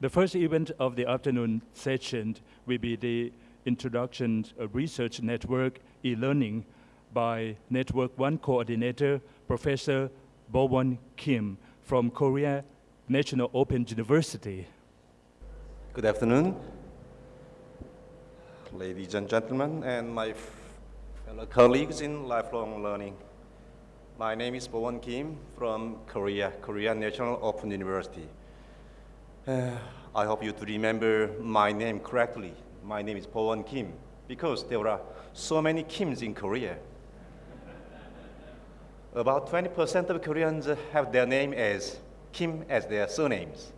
The first event of the afternoon session will be the introduction of research network e-learning by Network One coordinator, Professor Bo-won Kim from Korea National Open University. Good afternoon, ladies and gentlemen, and my fellow colleagues in lifelong learning. My name is Bo-won Kim from Korea, Korea National Open University. Uh, I hope you to remember my name correctly. My name is Bo-won Kim because there are so many Kims in Korea. About 20% of Koreans have their name as Kim as their surnames.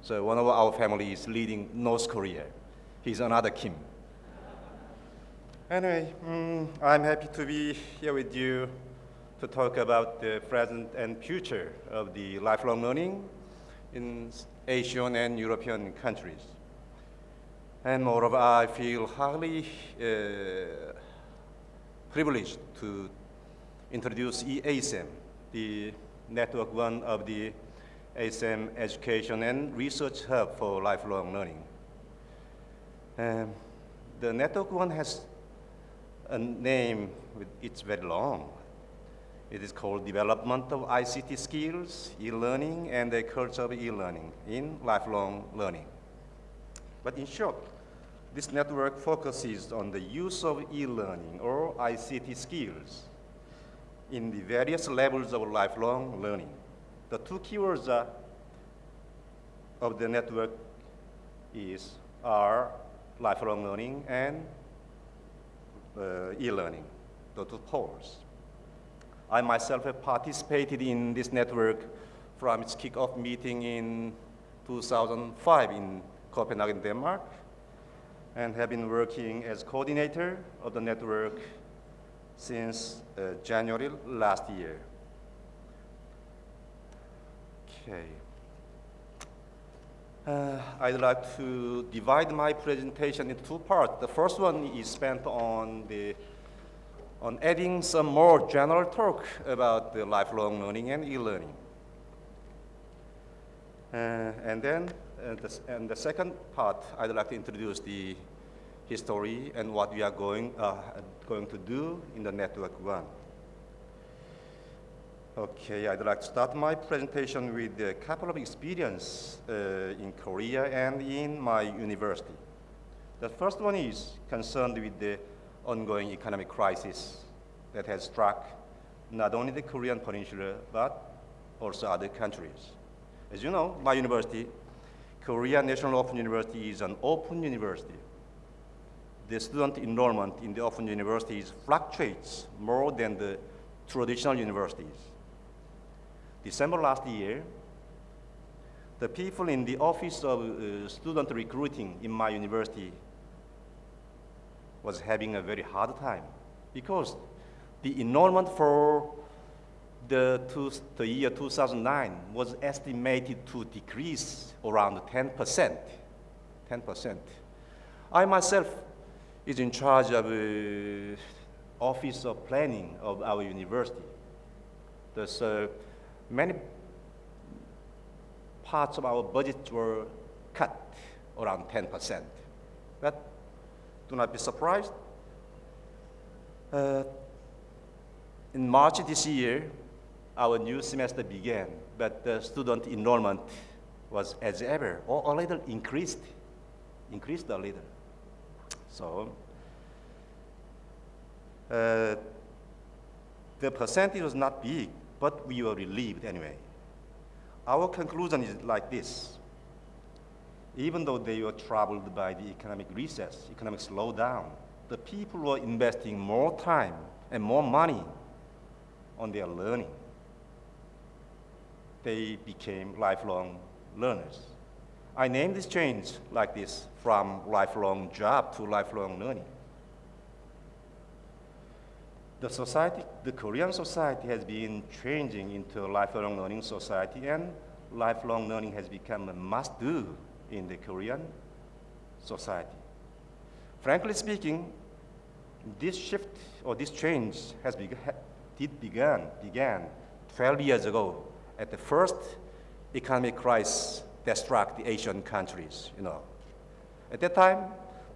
So one of our family is leading North Korea. He's another Kim. Anyway, mm, I'm happy to be here with you to talk about the present and future of the lifelong learning in Asian and European countries. And moreover, I feel highly uh, privileged to introduce EASM, the network one of the ASEM Education and Research Hub for Lifelong Learning. Um, the network one has a name, with, it's very long. It is called Development of ICT Skills, E-Learning, and the Culture of E-Learning in Lifelong Learning. But in short, this network focuses on the use of e-learning or ICT skills in the various levels of lifelong learning. The two keywords are, of the network is are lifelong learning and uh, e-learning, the two poles. I myself have participated in this network from its kickoff meeting in 2005 in Copenhagen, Denmark, and have been working as coordinator of the network since uh, January last year. Okay. Uh, I'd like to divide my presentation into two parts. The first one is spent on the on adding some more general talk about the lifelong learning and e-learning. Uh, and then, uh, the, and the second part, I'd like to introduce the history and what we are going, uh, going to do in the network one. Okay, I'd like to start my presentation with a couple of experience uh, in Korea and in my university. The first one is concerned with the ongoing economic crisis that has struck not only the Korean peninsula, but also other countries. As you know, my university, Korea National Open University is an open university. The student enrollment in the open universities fluctuates more than the traditional universities. December last year, the people in the office of uh, student recruiting in my university was having a very hard time because the enrollment for the, two, the year 2009 was estimated to decrease around 10%. 10%. I myself is in charge of uh, office of planning of our university. Thus, uh, many parts of our budget were cut around 10%. But do not be surprised. Uh, in March this year, our new semester began, but the student enrollment was as ever, or a little increased, increased a little. So, uh, the percentage was not big, but we were relieved anyway. Our conclusion is like this. Even though they were troubled by the economic recess, economic slowdown, the people were investing more time and more money on their learning. They became lifelong learners. I named this change like this, from lifelong job to lifelong learning the society, the Korean society has been changing into a lifelong learning society and lifelong learning has become a must-do in the Korean society. Frankly speaking, this shift or this change has be, did began, began 12 years ago at the first economic crisis that struck the Asian countries, you know. At that time,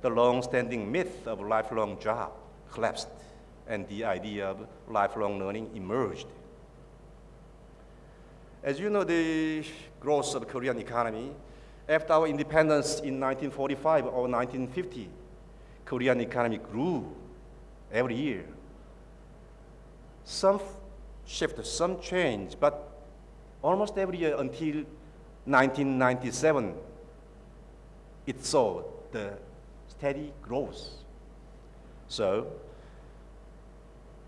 the long-standing myth of lifelong job collapsed and the idea of lifelong learning emerged. As you know, the growth of the Korean economy, after our independence in 1945 or 1950, Korean economy grew every year. Some shift, some change, but almost every year until 1997, it saw the steady growth. So,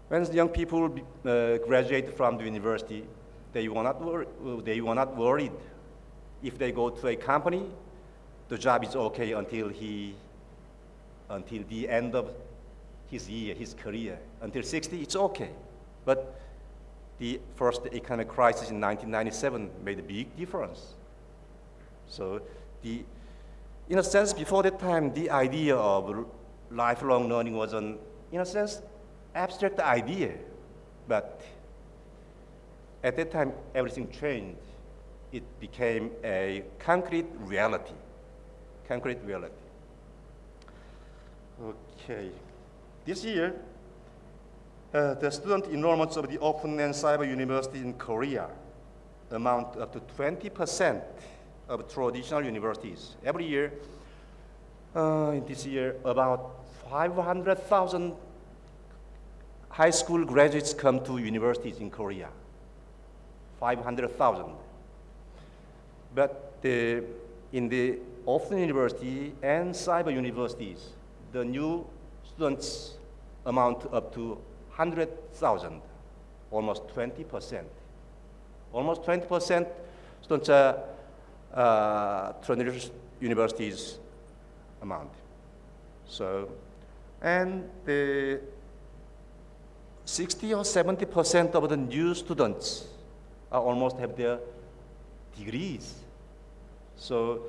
when the young people uh, graduate from the university, they were, not wor- they were not worried. If they go to a company, the job is okay until he, until the end of his year, his career. Until 60, it's okay. But the first economic crisis in 1997 made a big difference. So the, in a sense, before that time, the idea of lifelong learning was an, in a sense, abstract idea. But at that time, everything changed. It became a concrete reality. Concrete reality. Okay. This year, uh, the student enrollments of the Open and Cyber University in Korea amount up to 20% of traditional universities. Every year, uh, this year, about 500,000 high school graduates come to universities in Korea. 500,000. But the, in the Open University and cyber universities, the new students amount up to 100,000, almost 20%. Almost 20% students are uh, traditional universities amount. So, and the 60 or 70% of the new students almost have their degrees. So,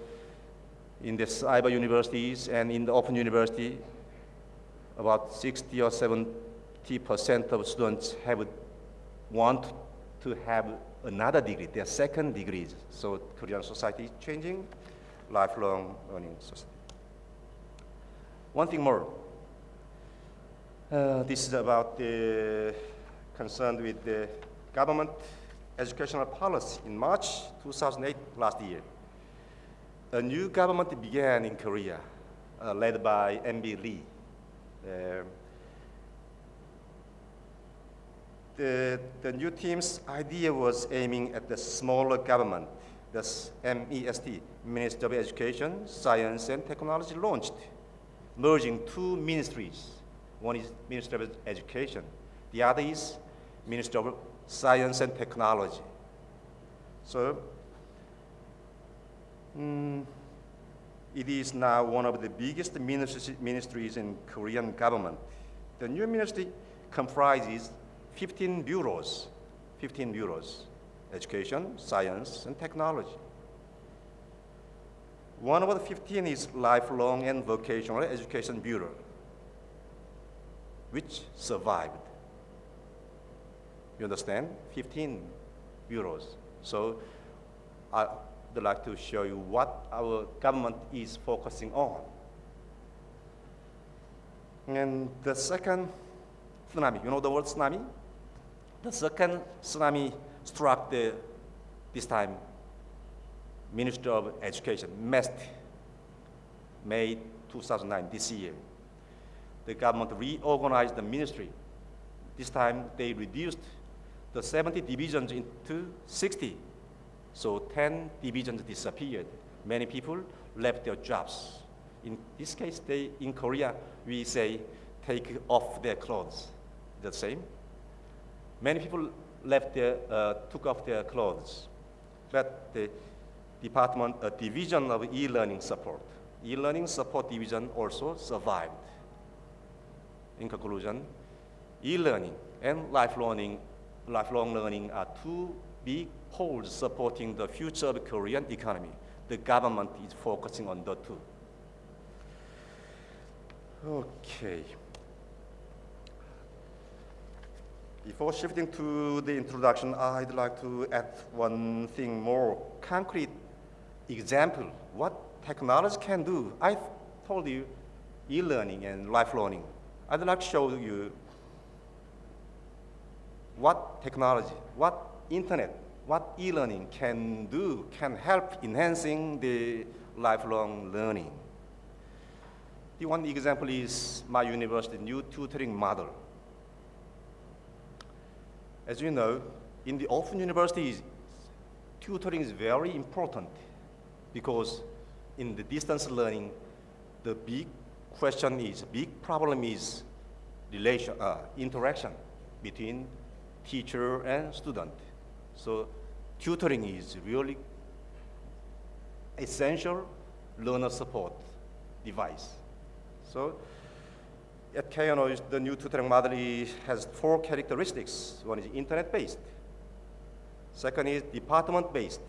in the cyber universities and in the open university, about 60 or 70 percent of students have want to have another degree, their second degrees. So Korean society is changing, lifelong learning society. One thing more. Uh, this is about the concern with the government educational policy. In March 2008, last year, a new government began in Korea, uh, led by MB Lee. Uh, the, the new team's idea was aiming at the smaller government. The MEST, Ministry of Education, Science and Technology, launched, merging two ministries. One is Ministry of Education, the other is Ministry of Science and Technology. So, mm, it is now one of the biggest ministries in Korean government. The new ministry comprises 15 bureaus, 15 bureaus, education, science, and technology. One of the 15 is Lifelong and Vocational Education Bureau, which survived. You understand? 15 bureaus. So I would like to show you what our government is focusing on. And the second tsunami, you know the word tsunami? The second tsunami struck the, this time, Minister of Education, MEST, May 2009, this year. The government reorganized the ministry. This time they reduced the 70 divisions into 60. So 10 divisions disappeared. Many people left their jobs. In this case, they, in Korea, we say take off their clothes. The same. Many people left their, uh, took off their clothes, but the department, uh, division of e-learning support, e-learning support division also survived. In conclusion, e-learning and lifelong learning, lifelong learning are two big poles supporting the future of the Korean economy. The government is focusing on the two. Okay. Before shifting to the introduction, I'd like to add one thing more concrete example what technology can do. I told you e-learning and life learning. I'd like to show you what technology, what internet, what e-learning can do, can help enhancing the lifelong learning. The one example is my university new tutoring model. As you know, in the open universities, tutoring is very important because in the distance learning, the big question is, big problem is relation, uh, interaction between teacher and student. So tutoring is really essential learner support device. So at KNO, the new tutoring model has four characteristics. One is internet-based. Second is department-based.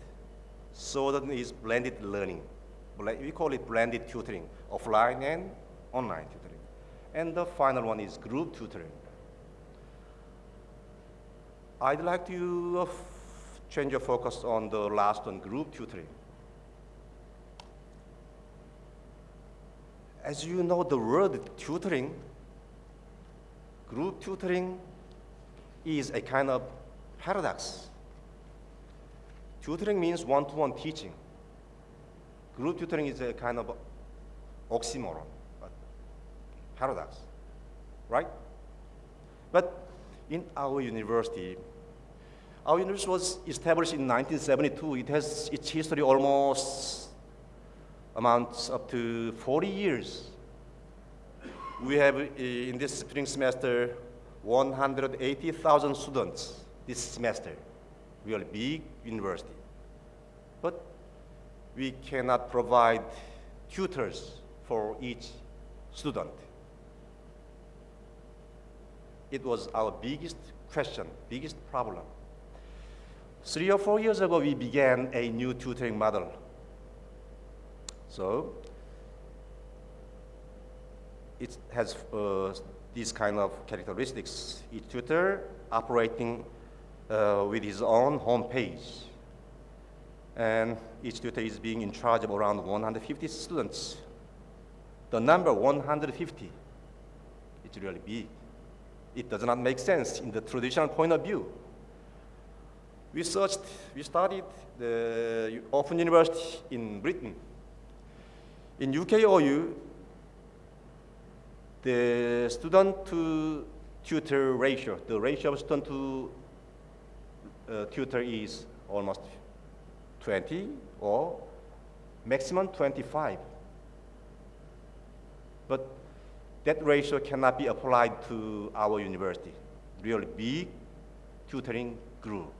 Third is blended learning. We call it blended tutoring, offline and online tutoring. And the final one is group tutoring. I'd like to change your focus on the last one, group tutoring. As you know, the word tutoring, group tutoring is a kind of paradox. Tutoring means one-to-one -one teaching. Group tutoring is a kind of oxymoron, paradox, right? But in our university, our university was established in 1972. It has its history almost amounts up to 40 years. We have, uh, in this spring semester, 180,000 students this semester. Really big university. But we cannot provide tutors for each student. It was our biggest question, biggest problem. Three or four years ago, we began a new tutoring model so it has uh, these kind of characteristics. Each tutor operating uh, with his own home page. And each tutor is being in charge of around 150 students. The number 150 is really big. It does not make sense in the traditional point of view. We searched, we studied the Open University in Britain in UKOU, the student to tutor ratio, the ratio of student to uh, tutor is almost 20 or maximum 25. But that ratio cannot be applied to our university. Really big tutoring group.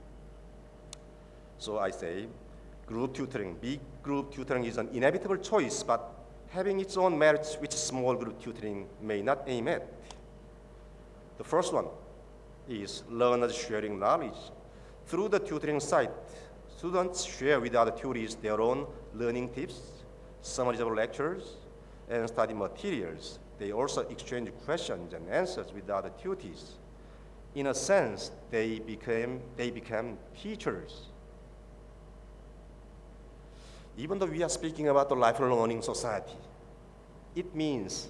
So I say group tutoring, big group tutoring is an inevitable choice, but having its own merits which small group tutoring may not aim at. The first one is learners sharing knowledge. Through the tutoring site, students share with other tutors their own learning tips, summaries of lectures, and study materials. They also exchange questions and answers with other tutors. In a sense, they became, they became teachers even though we are speaking about the lifelong learning society, it means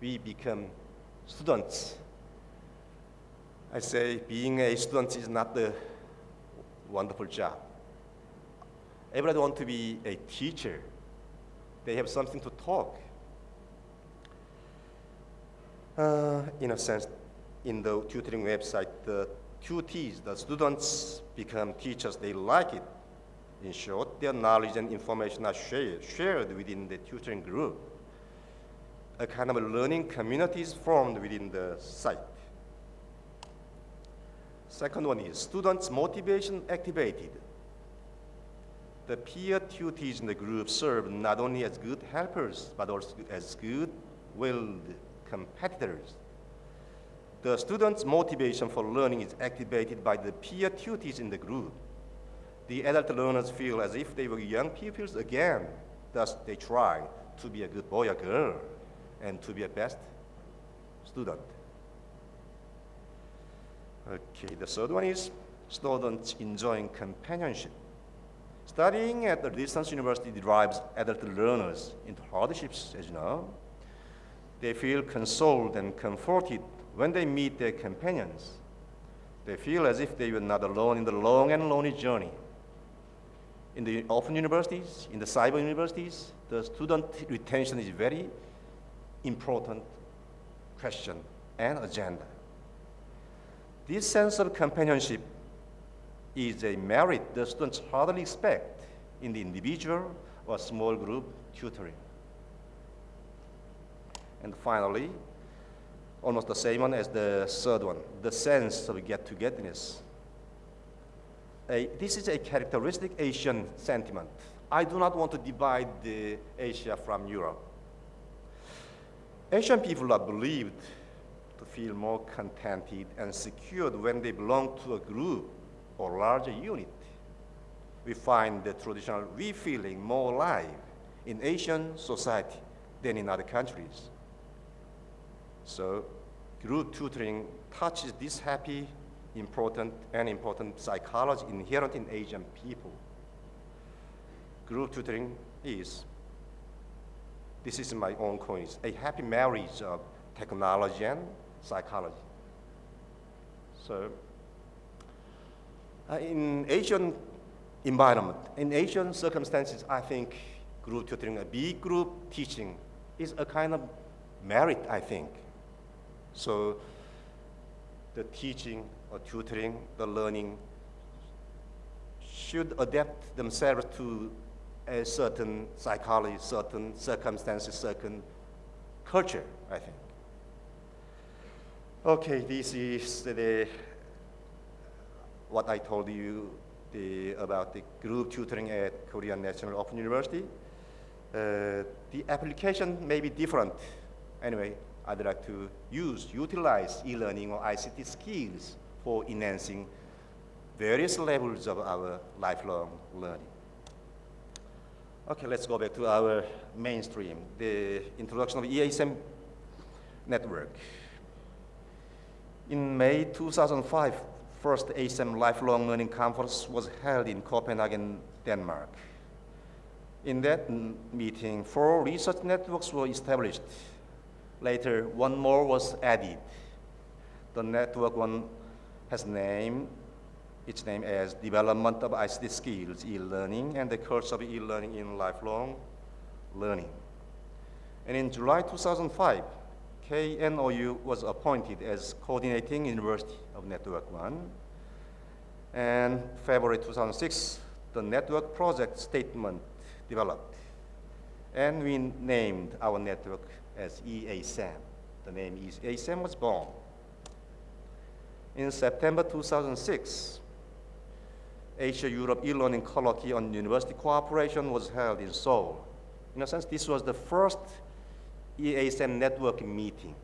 we become students. I say being a student is not the wonderful job. Everybody wants to be a teacher. They have something to talk. Uh, in a sense, in the tutoring website, the tutees, the students become teachers. They like it. In short, their knowledge and information are shared, shared within the tutoring group. A kind of a learning community is formed within the site. Second one is students' motivation activated. The peer tutors in the group serve not only as good helpers, but also as good-willed competitors. The students' motivation for learning is activated by the peer tutors in the group the adult learners feel as if they were young pupils again. Thus, they try to be a good boy or girl and to be a best student. Okay, the third one is students enjoying companionship. Studying at the distance university drives adult learners into hardships, as you know. They feel consoled and comforted when they meet their companions. They feel as if they were not alone in the long and lonely journey. In the open universities, in the cyber universities, the student retention is very important question and agenda. This sense of companionship is a merit the students hardly expect in the individual or small group tutoring. And finally, almost the same one as the third one, the sense of get-togetherness. This is a characteristic Asian sentiment. I do not want to divide Asia from Europe. Asian people are believed to feel more contented and secured when they belong to a group or larger unit. We find the traditional we feeling more alive in Asian society than in other countries. So group tutoring touches this happy, important, and important psychology inherent in Asian people. Group tutoring is, this is my own coins, a happy marriage of technology and psychology. So uh, in Asian environment, in Asian circumstances, I think group tutoring, a big group teaching is a kind of merit, I think. So the teaching or tutoring, the learning should adapt themselves to a certain psychology, certain circumstances, certain culture, I think. Okay, this is the, what I told you the, about the group tutoring at Korean National Open University. Uh, the application may be different. Anyway, I'd like to use, utilize e-learning or ICT skills for enhancing various levels of our lifelong learning. Okay, let's go back to our mainstream, the introduction of EASM network. In May 2005, first ASEM Lifelong Learning Conference was held in Copenhagen, Denmark. In that meeting, four research networks were established Later, one more was added. The network one has named its name as Development of ICT Skills e-learning and the course of e-learning in lifelong learning. And in July 2005, KNOU was appointed as coordinating university of Network One. And February 2006, the network project statement developed. And we named our network as EASAM. The name EASM was born. In September 2006, Asia-Europe e-learning colloquy on university cooperation was held in Seoul. In a sense, this was the first EASM networking meeting.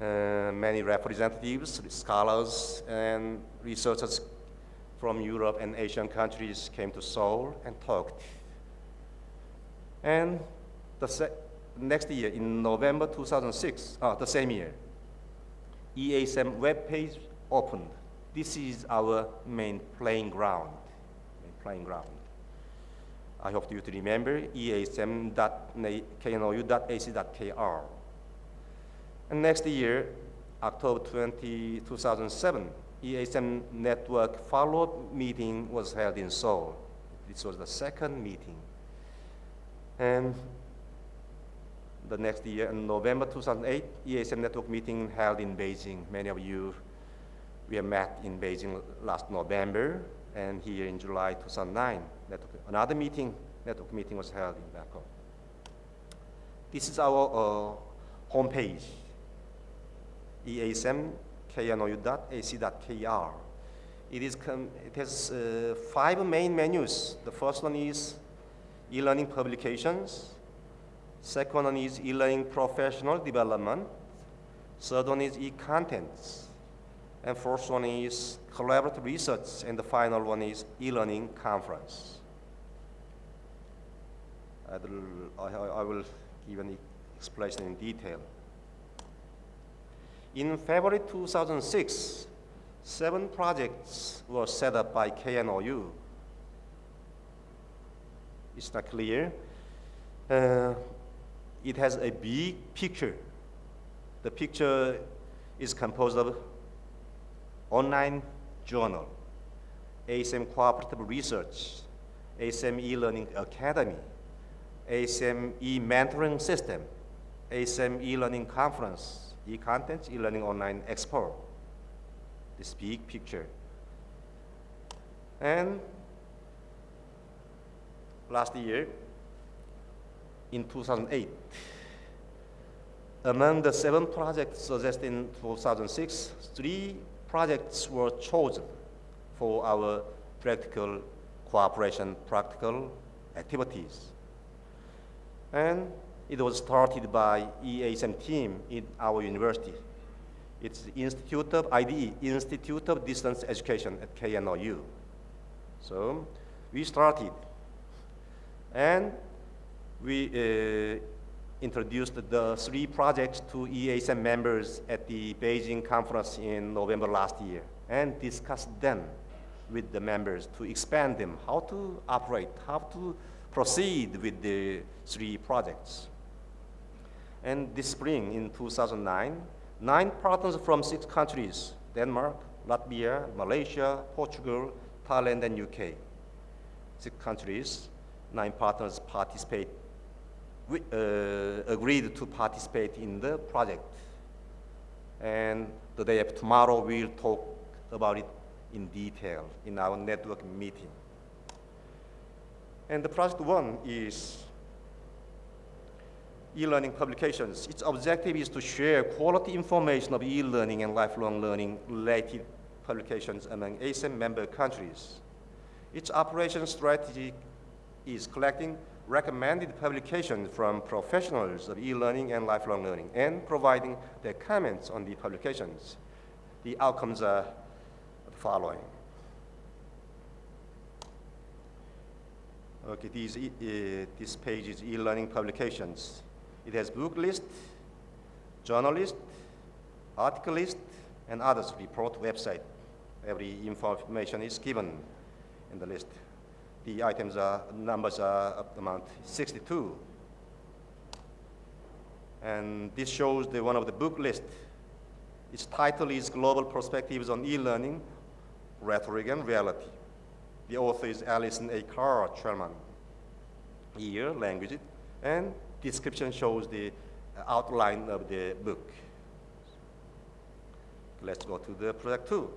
Uh, many representatives, scholars, and researchers from Europe and Asian countries came to Seoul and talked. And the next year, in November 2006, uh, the same year, EASM web page opened. This is our main playing ground. Main playing ground. I hope you to remember easm.knou.ac.kr. And next year, October 20, 2007, EASM network follow-up meeting was held in Seoul. This was the second meeting. And the next year, in November 2008, EASM network meeting held in Beijing. Many of you, we met in Beijing last November, and here in July 2009, network, another meeting, network meeting was held in Bangkok. This is our uh, homepage, easmknou.ac.kr. It, is it has uh, five main menus. The first one is e-learning publications, Second one is e-learning professional development. Third one is e-contents. And fourth one is collaborative research. And the final one is e-learning conference. I will, give an explanation in detail. In February 2006, seven projects were set up by KNOU it's not clear. Uh, it has a big picture. The picture is composed of online journal, ASEM Cooperative Research, ASEM e-learning academy, ASEM e-mentoring system, ASEM e-learning conference, e-content, e-learning online expo. This big picture. And last year, in 2008, among the seven projects suggested in 2006, three projects were chosen for our practical cooperation practical activities. And it was started by EASM team in our university. It's the Institute of IDE, Institute of Distance Education at KNOU. So we started and we uh, introduced the three projects to EASM members at the Beijing conference in November last year and discussed them with the members to expand them, how to operate, how to proceed with the three projects. And this spring in 2009, nine partners from six countries, Denmark, Latvia, Malaysia, Portugal, Thailand, and UK. Six countries, nine partners participate, we, uh, agreed to participate in the project. And the day of tomorrow, we'll talk about it in detail in our network meeting. And the project one is e-learning publications. Its objective is to share quality information of e-learning and lifelong learning related publications among ASEM member countries. Its operation strategy is collecting recommended publications from professionals of e-learning and lifelong learning and providing their comments on the publications. The outcomes are the following. Okay, these, uh, this page is e-learning publications. It has book list, journal list, article list, and others report website. Every information is given in the list. The items are, numbers are amount 62. And this shows the one of the book list. Its title is Global Perspectives on E-Learning Rhetoric and Reality. The author is Alison A. Carr Chairman. Year, language, and description shows the uh, outline of the book. Let's go to the project two.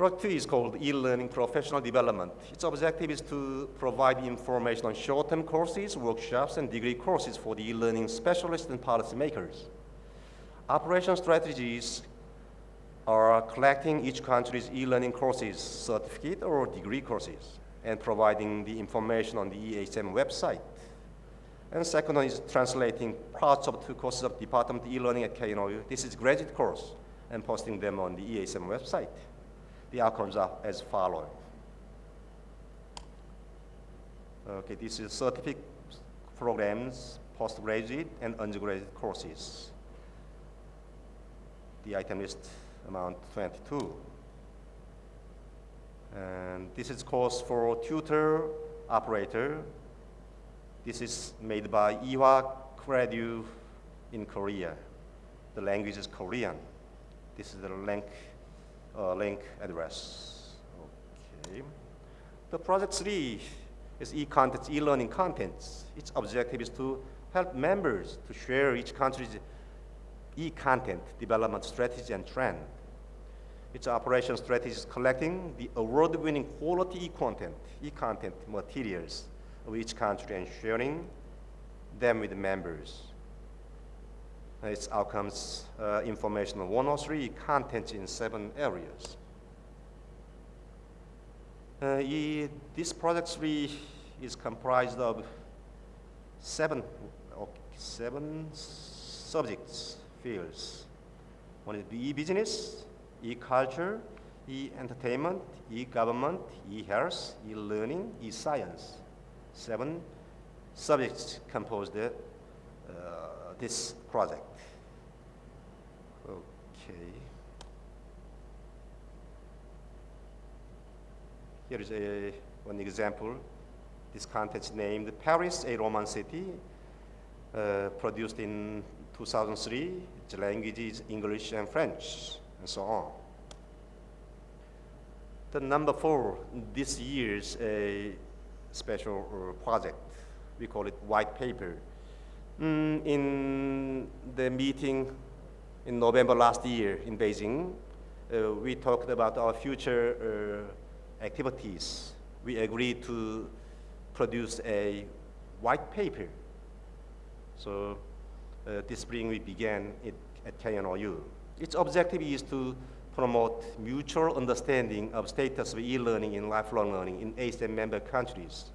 Project two is called e-learning professional development. Its objective is to provide information on short-term courses, workshops, and degree courses for the e-learning specialists and policymakers. Operation strategies are collecting each country's e-learning courses, certificate or degree courses, and providing the information on the EASM website. And second one is translating parts of two courses of Department e-learning at KNOU. This is graduate course, and posting them on the EASM website. The outcomes are as following. Okay, this is certificate programs, postgraduate and undergraduate courses. The item list amount 22. And this is course for tutor operator. This is made by Iwa Credu in Korea. The language is Korean. This is the link, uh, link address. Okay. The project three is e-contents, e-learning contents. Its objective is to help members to share each country's e-content development strategy and trend. Its operation strategy is collecting the award-winning quality e-content, e-content materials of each country and sharing them with members. Its outcomes, uh, information on 103 content in seven areas. Uh, this project three is comprised of seven, okay, seven subjects fields. One is e-business, e-culture, e-entertainment, e-government, e-health, e-learning, e-science. Seven subjects composed uh, this project. Okay. Here is a, one example This contest named Paris, a Roman city, uh, produced in 2003. The language is English and French, and so on. The number four, this year's a special uh, project. We call it white paper. Mm, in the meeting in November last year in Beijing, uh, we talked about our future uh, activities. We agreed to produce a white paper. So uh, this spring we began it at KNOU. Its objective is to promote mutual understanding of status of e-learning and lifelong learning in ASEAN member countries,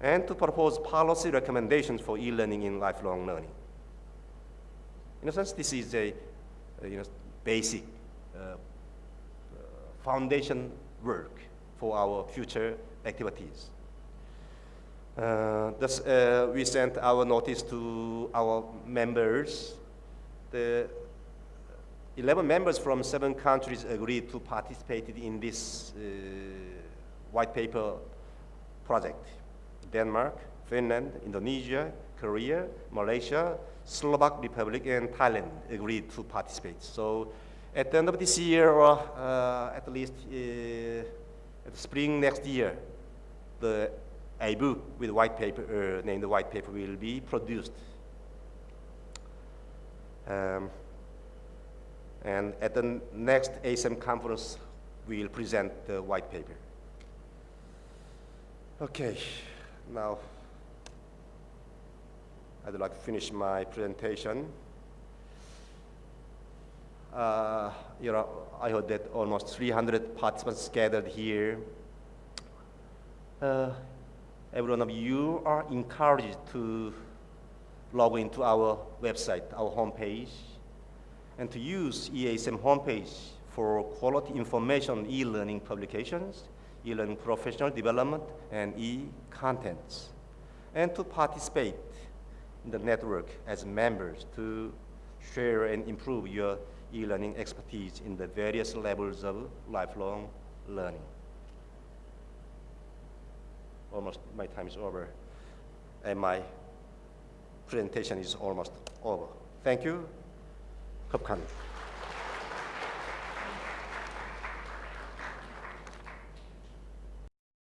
and to propose policy recommendations for e-learning in lifelong learning. In a sense, this is a, a you know, basic uh, foundation work for our future activities. Uh, thus, uh, we sent our notice to our members. The 11 members from seven countries agreed to participate in this uh, white paper project. Denmark, Finland, Indonesia, Korea, Malaysia, Slovak Republic, and Thailand agreed to participate. So at the end of this year, or uh, at least uh, at spring next year, the a book with white paper, uh, named the white paper will be produced. Um, and at the next ASEM conference, we will present the white paper. Okay, now I'd like to finish my presentation. Uh, you know, I heard that almost 300 participants gathered here. Uh, every one of you are encouraged to log into our website, our homepage, and to use EASM homepage for quality information on e-learning publications, e-learning professional development, and e-contents, and to participate the network as members to share and improve your e-learning expertise in the various levels of lifelong learning. Almost my time is over and my presentation is almost over. Thank you. 갑니다.